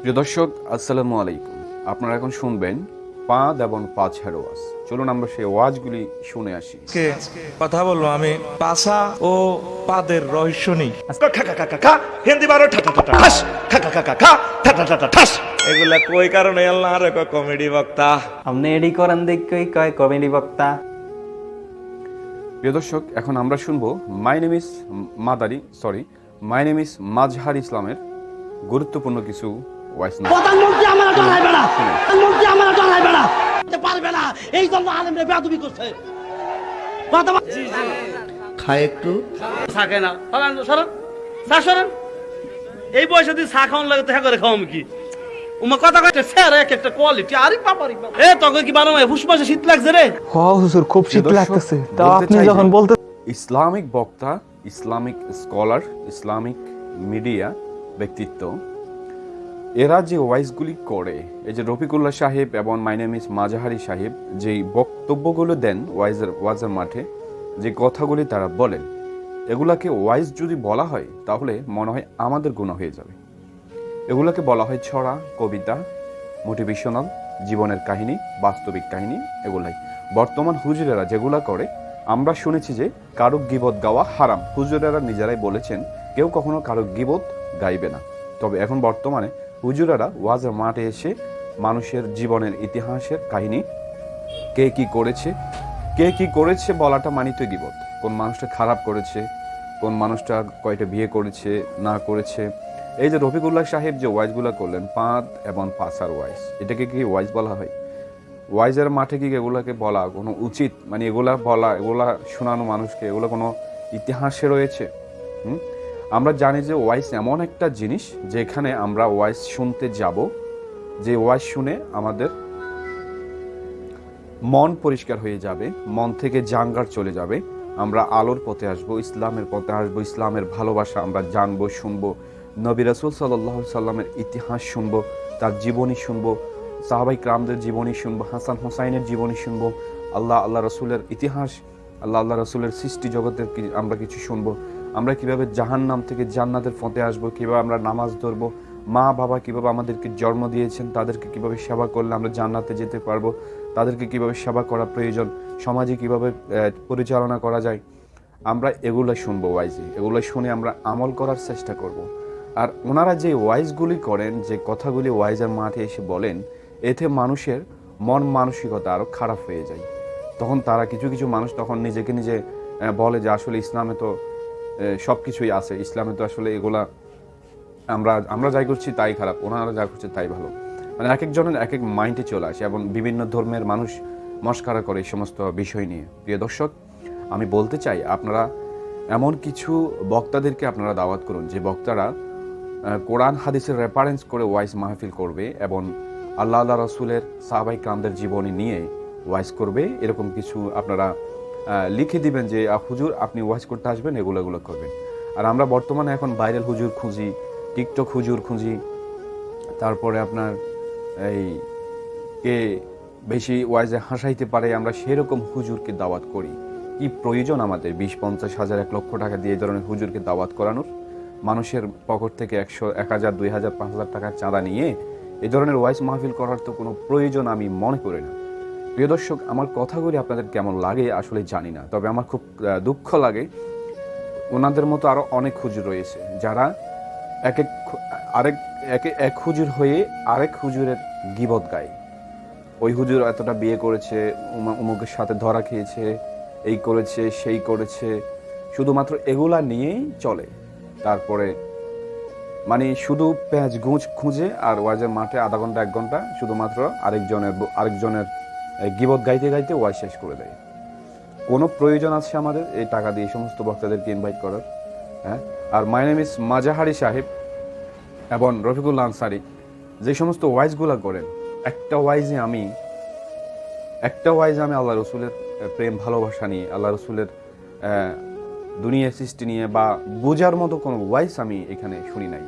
প্রিয় দর্শক আসসালামু আলাইকুম। আপনারা এখন শুনবেন পাঁদ এবং পাঁচ ওয়াজ। চলুন আমরা সেই ওয়াজগুলি শুনে আসি। কে কথা বলব আমি? পাশা ও পাদের রহস্য নেই হিন্দি বারো এগুলা কই কারণে আল্লাহ আর কমেডি বক্তা? আপনি এডি করেন দেখই কয় কমেডি বক্তা। প্রিয় দর্শক এখন আমরা শুনব my name is Madari sorry my name is Mazhar ইসলামের গুরুত্বপূর্ণ কিছু প্রধানমন্ত্রী আমার ডরাই বেড়া প্রধানমন্ত্রী আমার ডরাই বেড়া পারবে না এই জন্য আলেমরে বেয়াদবি করছে। খায় একটু। থাকে না। সরান সরান। সরান। এই বয়সে তুই চা খাওয়ান লাগে দেখা করে খাওয়াম কি? উমা কথা কয়েকটা স্যার এক একটা কোয়ালিটি আরে বাবারি এ তোকে কি মাসে শীত লাগছে রে। হ হুজুর খুব শীত প্রিয় লাগতেছে। তা আপনি যখন বলতে ইসলামিক বক্তা ইসলামিক স্কলার ইসলামিক মিডিয়া ব্যক্তিত্ব এরা যে ওয়াইসগুলি করে। এই যে রফিকুল্লাহ সাহেব এবং মাইনামিস মাজাহারি সাহেব যে বক্তব্যগুলো দেন ওয়াইজের ওয়াজের মাঠে, যে কথাগুলি তারা বলেন, এগুলাকে ওয়াইজ যদি বলা হয়, তাহলে মনে হয় আমাদের গুণ হয়ে যাবে। এগুলোকে বলা হয় ছড়া, কবিতা, মোটিভেশনাল, জীবনের কাহিনী, বাস্তবিক কাহিনী, এগুলাই। বর্তমান হুজুরেরা যেগুলা করে, আমরা শুনেছি যে কারও গিবত গাওয়া হারাম। হুজুরেরা নিজেরাই বলেছেন, কেউ কখনো কারুক গিবত গাইবে না। তবে এখন বর্তমানে হুজুরেরা ওয়াজের মাঠে এসে মানুষের জীবনের ইতিহাসের কাহিনী, কে কি করেছে, কে কি করেছে বলাটা মানিত গিবত। কোন মানুষটা খারাপ করেছে, কোন মানুষটা কয়টা বিয়ে করেছে, না করেছে। এই যে রফিকুল্লাহ সাহেব যে ওয়াইজগুলো করলেন পাঁদ এবং পাসার ওয়াইজ, এটাকে কি ওয়াইজ বলা হয়? ওয়াইজের মাঠে কি এগুলাকে বলা কোনো উচিত? মানে এগুলা বলা, এগুলা শোনানো মানুষকে এগুলো কোনো ইতিহাসে রয়েছে? হুম? আমরা জানি যে ওয়াইস এমন একটা জিনিস যেখানে আমরা ওয়াইস শুনতে যাব, যে ওয়াইস শুনে আমাদের মন পরিষ্কার হয়ে যাবে, মন থেকে জাঙ্গার চলে যাবে। আমরা আলোর পথে আসব, ইসলামের পথে আসব, ইসলামের ভালোবাসা আমরা জানব, শুনব। নবী রাসুল সাল্লাহ সাল্লামের ইতিহাস শুনব, তার জীবনী শুনব, সাহাবাই ক্রামদের জীবনী শুনব, হাসান হোসাইনের জীবনী শুনব, আল্লাহ আল্লাহ রসুলের ইতিহাস, আল্লাহ আল্লাহ রসুলের সৃষ্টি জগতের আমরা কিছু শুনব। আমরা কীভাবে জাহান্নাম থেকে জান্নাতের পথে আসব, কীভাবে আমরা নামাজ ধরবো, মা বাবা কীভাবে আমাদেরকে জন্ম দিয়েছেন, তাদেরকে কীভাবে সেবা করলে আমরা জান্নাতে যেতে পারব, তাদেরকে কীভাবে সেবা করা প্রয়োজন, সমাজে কীভাবে পরিচালনা করা যায়, আমরা এগুলো শুনব ওয়াইজে এগুলো শুনে আমরা আমল করার চেষ্টা করব। আর ওনারা যে ওয়াইজগুলি করেন, যে কথাগুলি ওয়াইজের মাঠে এসে বলেন, এতে মানুষের মন মানসিকতা আরও খারাপ হয়ে যায় তখন তারা কিছু কিছু মানুষ তখন নিজেকে নিজে বলে যে আসলে ইসলামে তো সব কিছুই আছে। ইসলামে তো আসলে এগুলা আমরা আমরা যাই করছি তাই খারাপ, ওনারা যা করছে তাই ভালো। মানে এক একজনের এক এক মাইন্ডে চলে আসে এবং বিভিন্ন ধর্মের মানুষ মস্কারা করে এই সমস্ত বিষয় নিয়ে। প্রিয় দর্শক, আমি বলতে চাই, আপনারা এমন কিছু বক্তাদেরকে আপনারা দাওয়াত করুন, যে বক্তারা কোরআন হাদিসের রেফারেন্স করে ওয়াইস মাহফিল করবে এবং আল্লাহ আল্লাহ রসুলের সাহাবাই কামদের জীবনী নিয়ে ওয়াইস করবে। এরকম কিছু আপনারা লিখে দিবেন যে হুজুর, আপনি ওয়াইস করতে আসবেন, এগুলো এগুলো করবেন। আর আমরা বর্তমানে এখন ভাইরাল হুজুর খুঁজি, টিকটক হুজুর খুঁজি, তারপরে আপনার এই কে বেশি ওয়াইজে হাসাইতে পারে, আমরা সেরকম হুজুরকে দাওয়াত করি। কি প্রয়োজন আমাদের? বিশ, পঞ্চাশ, হাজার, এক লক্ষ টাকা দিয়ে এই ধরনের হুজুরকে দাওয়াত করানোর? মানুষের পকেট থেকে একশো, এক হাজার, দুই হাজার, পাঁচ হাজার টাকার চাঁদা নিয়ে এই ধরনের ওয়াইস মাহফিল করার তো কোনো প্রয়োজন আমি মনে করি না। প্রিয় দর্শক, আমার কথাগুলি আপনাদের কেমন লাগে আসলে জানি না, তবে আমার খুব দুঃখ লাগে। ওনাদের মতো আরও অনেক হুজুর রয়েছে, যারা এক এক আরেক, একে, এক হুজুর হয়ে আরেক হুজুরের গিবত গায়। ওই হুজুর এতটা বিয়ে করেছে, উমা- উমুকের সাথে ধরা খেয়েছে, এই করেছে, সেই করেছে, শুধুমাত্র এগুলা নিয়েই চলে। তারপরে মানে শুধু পেঁয়াজ গুঁজ খুঁজে আর ওয়াজের মাঠে আধা ঘণ্টা, এক ঘণ্টা, শুধুমাত্র আরেকজনের আরেকজনের গিবত গাইতে গাইতে ওয়াজ শেষ করে দেয়। কোনো প্রয়োজন আছে আমাদের? এই টাকা দিয়ে সমস্ত বক্তাদেরকে ইনভাইট করার হ্যাঁ? আর মাই নেম ইস মাজাহারি সাহেব এবং রফিকুল্লা আনসারি। যে সমস্ত ওয়াইজগুলো করেন, একটা ওয়াইজে আমি, একটা ওয়াইজে আমি আল্লাহ রসুলের প্রেম, ভালোবাসা নিয়ে, আল্লাহ রসুলের দুনিয়া সৃষ্টি নিয়ে বা বোঝার মতো কোনো ওয়াইস আমি এখানে শুনি নাই।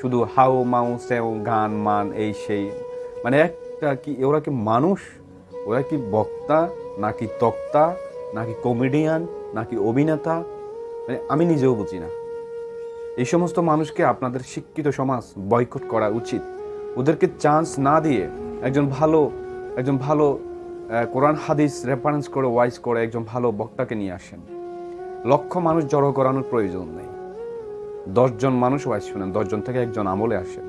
শুধু হাউ, মাউ সেও গান, মান, এই, সেই মানে একটা কি, ওরা কি মানুষ? ওরা কি বক্তা, নাকি তক্তা, নাকি কমেডিয়ান নাকি অভিনেতা? মানে আমি নিজেও বুঝি না। এই সমস্ত মানুষকে আপনাদের শিক্ষিত সমাজ বয়কট করা উচিত। ওদেরকে চান্স না দিয়ে একজন ভালো একজন ভালো কোরআন, হাদিস রেফারেন্স করে ওয়াইজ করে একজন ভালো বক্তাকে নিয়ে আসেন। লক্ষ মানুষ জড়ো করানোর প্রয়োজন নেই। দশজন মানুষ ওয়াইজ শুনেন, দশজন থেকে একজন আমলে আসেন।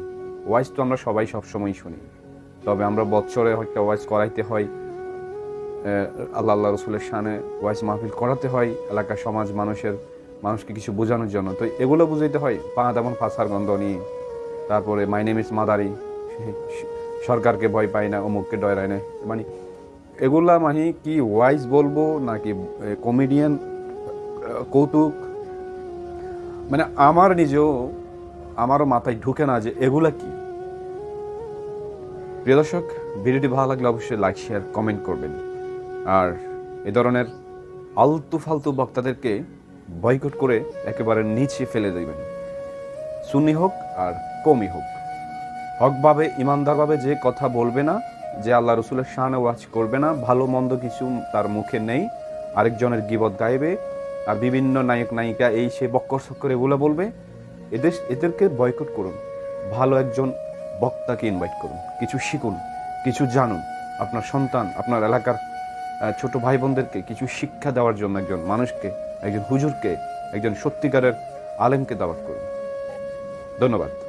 ওয়াইজ তো আমরা সবাই সবসময় শুনি। তবে আমরা বৎসরে একটা ওয়াইজ করাইতে হয় আল্লাহ আল্লাহ রসুলের শানে ওয়াইজ মাহফিল করাতে হয়, এলাকার সমাজ, মানুষের, মানুষকে কিছু বোঝানোর জন্য। তো এগুলো বুঝাইতে হয় পা তেমন ফাঁসার গন্ধ নিয়ে। তারপরে মাই নেম ইস মাদারি। সরকারকে ভয় পায় না, অমুককে ডরায় না। মানে এগুলা মানে কি ওয়াইজ বলব, নাকি কমেডিয়ান কৌতুক? মানে আমার নিজেও, আমারও মাথায় ঢুকে না যে এগুলা কি। প্রিয় দর্শক, ভিডিওটি ভালো লাগলে অবশ্যই লাইক শেয়ার কমেন্ট করবেন। আর এ ধরনের আলতু ফালতু বক্তাদেরকে বয়কট করে একেবারে নিচে ফেলে দেবেন। সুন্নি হোক আর কমই হোক। হকভাবে, ইমানদারভাবে যে কথা বলবে না, যে আল্লাহ রসুলের শানে ওয়াজ করবে না, ভালো মন্দ কিছু তার মুখে নেই, আরেকজনের গিবত গাইবে, আর বিভিন্ন নায়ক নায়িকা এই সে বক্কর সক্কর এগুলো বলবে এদের এদেরকে বয়কট করুন। ভালো একজন বক্তাকে ইনভাইট করুন। কিছু শিখুন, কিছু জানুন। আপনার সন্তান, আপনার এলাকার ছোট ভাই বোনদেরকে কিছু শিক্ষা দেওয়ার জন্য একজন মানুষকে, একজন হুজুরকে, একজন সত্যিকারের আলেমকে দাওয়াত করুন। ধন্যবাদ।